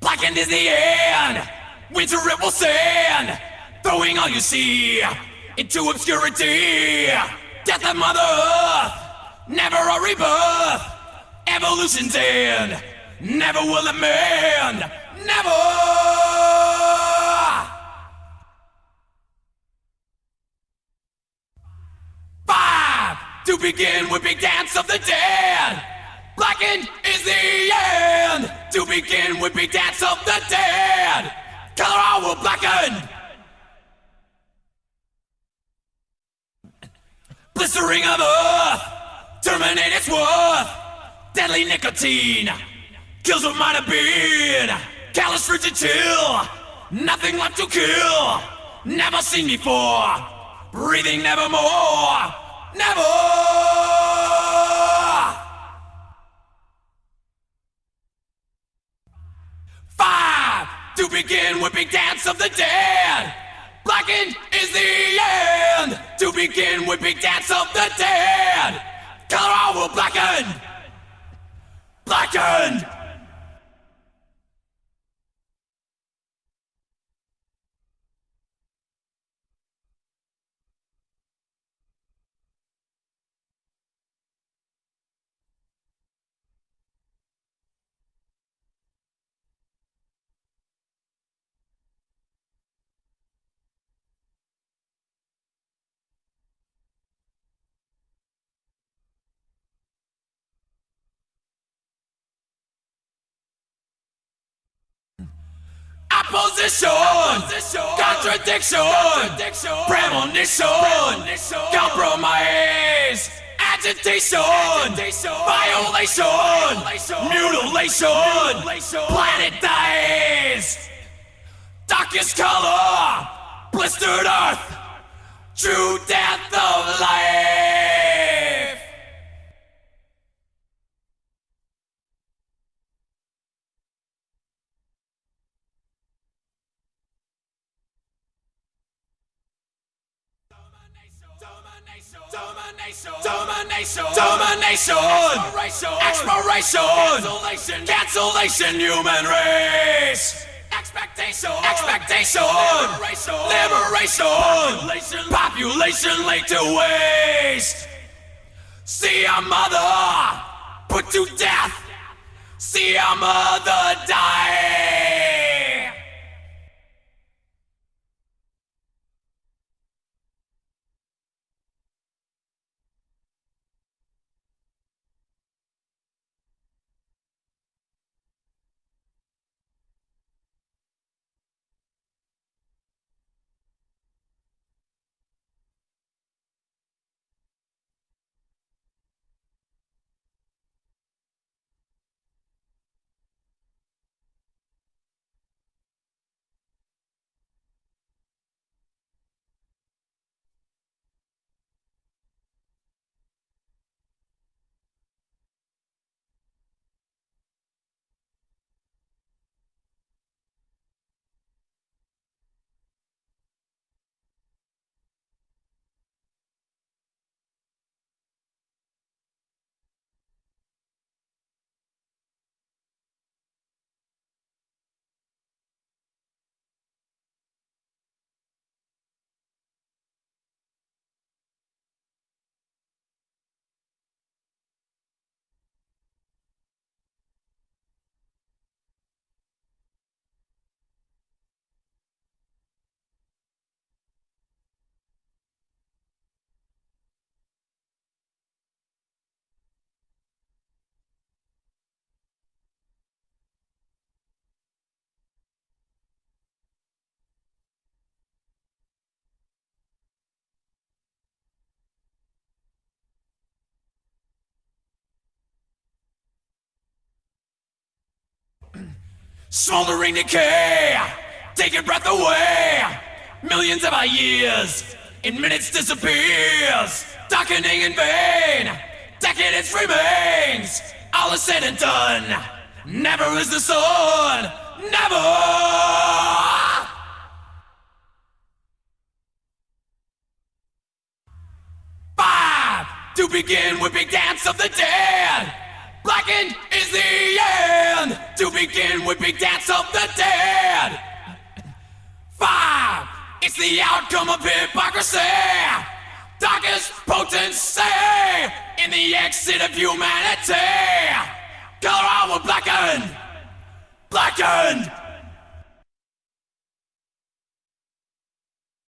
Blackened is the end. Winter it will send. Throwing all you see into obscurity. Death of Mother Earth. Never a rebirth. Evolution's end. Never will it mend. Never. Five to begin with big dance of the dead. Blackened is the end to begin with big dance of the dead. Color all will blacken. Blistering of earth, terminate its worth. Deadly nicotine kills what might have been. Callous frigid chill, nothing left to kill. Never seen before, breathing nevermore. Never! Five to begin whipping dance of the dead. Blackened is the end to begin whipping dance of the dead. Color will blacken. Blackened. Opposition, contradiction, premonition, compromise, agitation, violation, mutilation, planet dies. Darkest color, blistered earth, true death of life. Domination, domination, domination, exploration, cancellation, cancellation, human race. Expectation, expectation, liberation, population, population laid to waste. See our mother put to death. See our mother die. Smoldering decay, taking breath away. Millions of our years, in minutes disappears. Darkening in vain, decadence remains. All is said and done. Never is the sun, never. Five to begin with big dance of the dead. Blackened is the end to begin with big dance of the dead. Five, it's the outcome of hypocrisy. Darkest potency in the exit of humanity. Color our blackened, blackened.